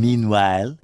meanwhile